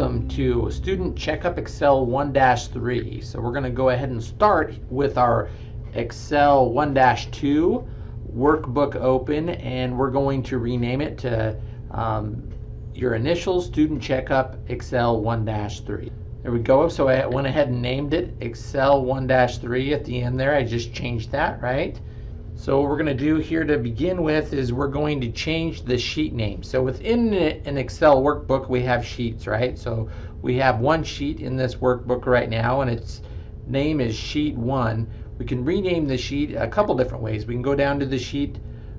Welcome to Student Checkup Excel 1-3. So we're going to go ahead and start with our Excel 1-2 workbook open and we're going to rename it to um, your initial Student Checkup Excel 1-3. There we go. So I went ahead and named it Excel 1-3 at the end there. I just changed that, right? So what we're going to do here to begin with is we're going to change the sheet name. So within an Excel workbook, we have sheets, right? So we have one sheet in this workbook right now, and its name is Sheet 1. We can rename the sheet a couple different ways. We can go down to the sheet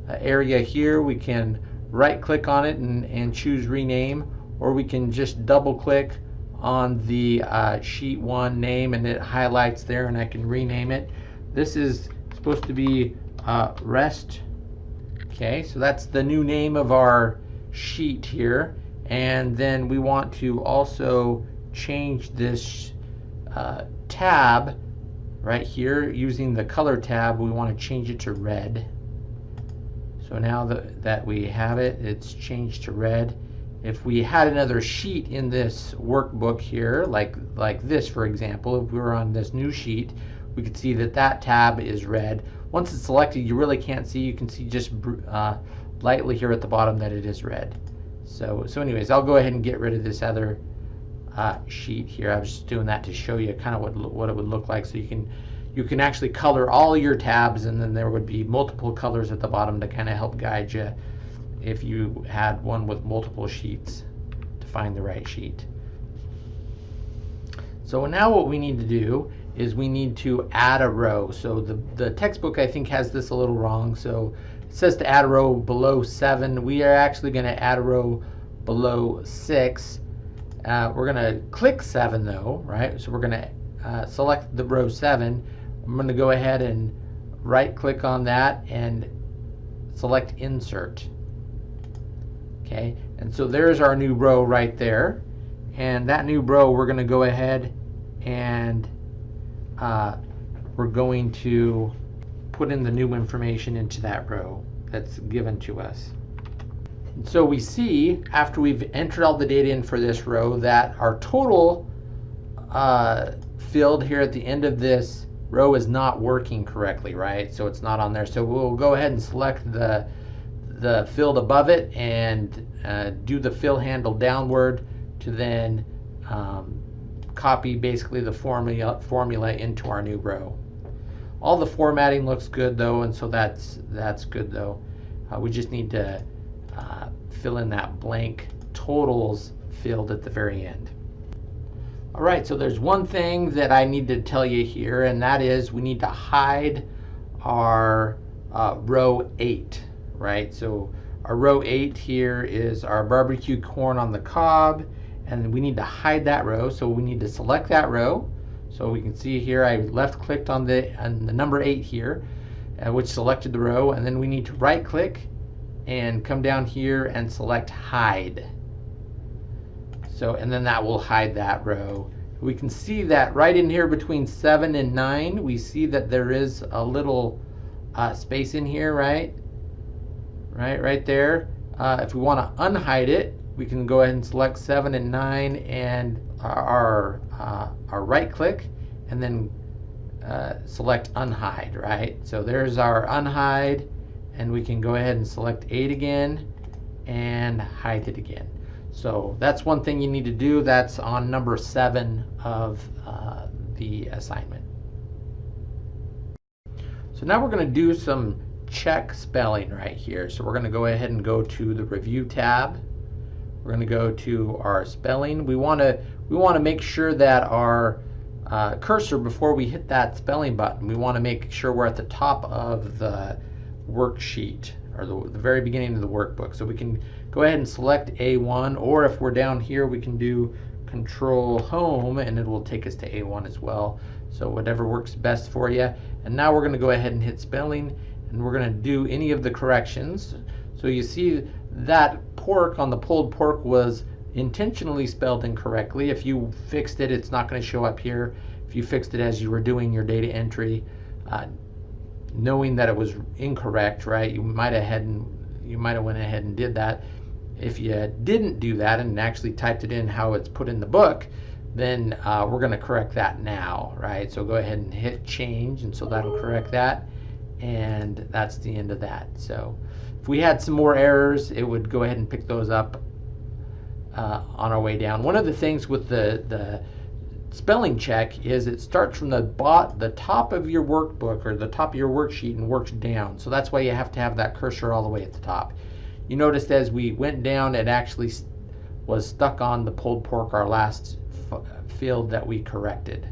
uh, area here. We can right-click on it and, and choose Rename, or we can just double-click on the uh, Sheet 1 name, and it highlights there, and I can rename it. This is supposed to be uh, rest. Okay, so that's the new name of our sheet here. And then we want to also change this uh, tab right here using the color tab. We want to change it to red. So now that, that we have it, it's changed to red. If we had another sheet in this workbook here, like, like this, for example, if we were on this new sheet, we can see that that tab is red. Once it's selected, you really can't see. You can see just uh, lightly here at the bottom that it is red. So, so anyways, I'll go ahead and get rid of this other uh, sheet here. I was just doing that to show you kind of what what it would look like. So you can you can actually color all your tabs, and then there would be multiple colors at the bottom to kind of help guide you if you had one with multiple sheets to find the right sheet. So now what we need to do is we need to add a row. So the, the textbook I think has this a little wrong. So it says to add a row below 7. We are actually going to add a row below 6. Uh, we're going to click 7 though, right? So we're going to uh, select the row 7. I'm going to go ahead and right click on that and select insert. Okay, and so there's our new row right there. And that new row we're going to go ahead and uh, we're going to put in the new information into that row that's given to us. And so we see after we've entered all the data in for this row that our total uh, field here at the end of this row is not working correctly, right? So it's not on there. So we'll go ahead and select the the field above it and uh, do the fill handle downward to then um, copy basically the formula, formula into our new row. All the formatting looks good though, and so that's, that's good though. Uh, we just need to uh, fill in that blank totals field at the very end. All right, so there's one thing that I need to tell you here, and that is we need to hide our uh, row 8, right? So our row 8 here is our barbecue corn on the cob, and we need to hide that row so we need to select that row. So we can see here I left clicked on the on the number 8 here uh, which selected the row and then we need to right click and come down here and select hide. So and then that will hide that row. We can see that right in here between 7 and 9 we see that there is a little uh, space in here right? Right right there. Uh, if we want to unhide it we can go ahead and select 7 and 9 and our, uh, our right click and then uh, select unhide, right? So there's our unhide and we can go ahead and select 8 again and hide it again. So that's one thing you need to do. That's on number 7 of uh, the assignment. So now we're going to do some check spelling right here. So we're going to go ahead and go to the review tab we're going to go to our spelling. We want to we want to make sure that our uh, cursor before we hit that spelling button, we want to make sure we're at the top of the worksheet or the, the very beginning of the workbook. So we can go ahead and select A1 or if we're down here we can do control home and it will take us to A1 as well. So whatever works best for you. And now we're going to go ahead and hit spelling and we're going to do any of the corrections. So you see that pork on the pulled pork was intentionally spelled incorrectly. If you fixed it, it's not going to show up here. If you fixed it as you were doing your data entry, uh, knowing that it was incorrect, right? You might have had you might have went ahead and did that. If you didn't do that and actually typed it in how it's put in the book, then uh, we're going to correct that now, right? So go ahead and hit change, and so that'll correct that, and that's the end of that. So if we had some more errors, it would go ahead and pick those up uh, on our way down. One of the things with the the spelling check is it starts from the bot the top of your workbook or the top of your worksheet and works down. So that's why you have to have that cursor all the way at the top. You noticed as we went down, it actually was stuck on the pulled pork, our last field that we corrected.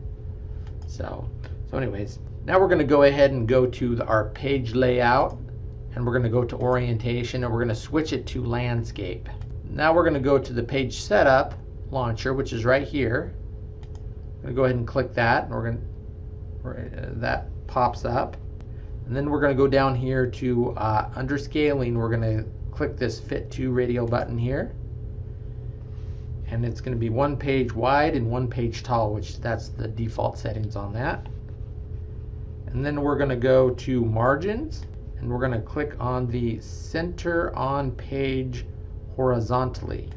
So, so anyways, now we're going to go ahead and go to the, our page layout and we're going to go to orientation and we're going to switch it to landscape. Now we're going to go to the page setup launcher, which is right here. I'm going to go ahead and click that and we're going to, uh, that pops up. And then we're going to go down here to uh, under scaling, we're going to click this fit to radial button here and it's going to be one page wide and one page tall which that's the default settings on that and then we're going to go to margins and we're going to click on the center on page horizontally.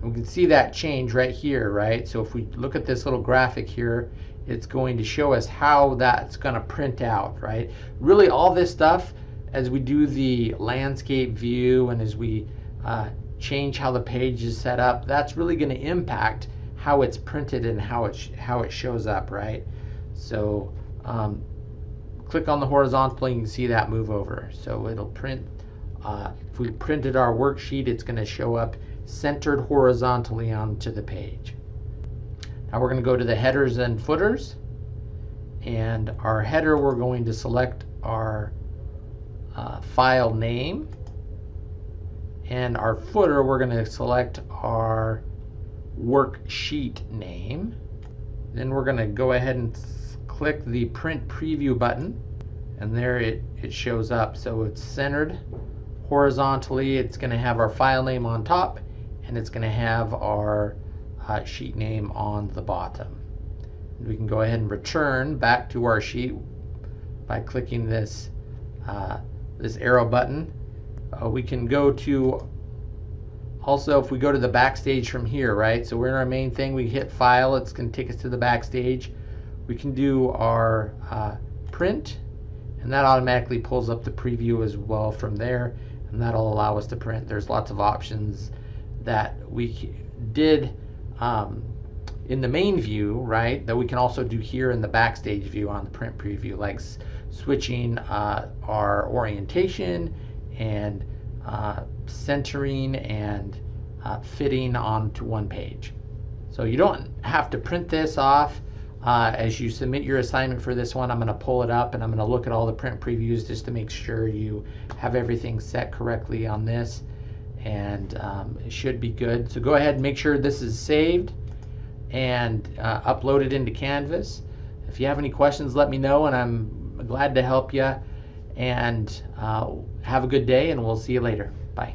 And we can see that change right here right? So if we look at this little graphic here it's going to show us how that's going to print out right? Really all this stuff as we do the landscape view and as we uh, change how the page is set up, that's really going to impact how it's printed and how it how it shows up, right? So um, click on the horizontal, you can see that move over. So it'll print. Uh, if we printed our worksheet, it's going to show up centered horizontally onto the page. Now we're going to go to the headers and footers. And our header, we're going to select our uh, file name and our footer, we're going to select our worksheet name. Then we're going to go ahead and click the print preview button and there it, it shows up. So it's centered horizontally. It's going to have our file name on top and it's going to have our uh, sheet name on the bottom. And we can go ahead and return back to our sheet by clicking this uh, this arrow button uh, we can go to also if we go to the backstage from here right so we're in our main thing we hit file it's to take us to the backstage we can do our uh, print and that automatically pulls up the preview as well from there and that'll allow us to print there's lots of options that we did um, in the main view right that we can also do here in the backstage view on the print preview like switching uh, our orientation and uh, centering and uh, fitting onto one page. So you don't have to print this off. Uh, as you submit your assignment for this one, I'm going to pull it up and I'm going to look at all the print previews just to make sure you have everything set correctly on this. And um, it should be good. So go ahead and make sure this is saved and uh, upload it into Canvas. If you have any questions, let me know and I'm glad to help you and uh, have a good day, and we'll see you later. Bye.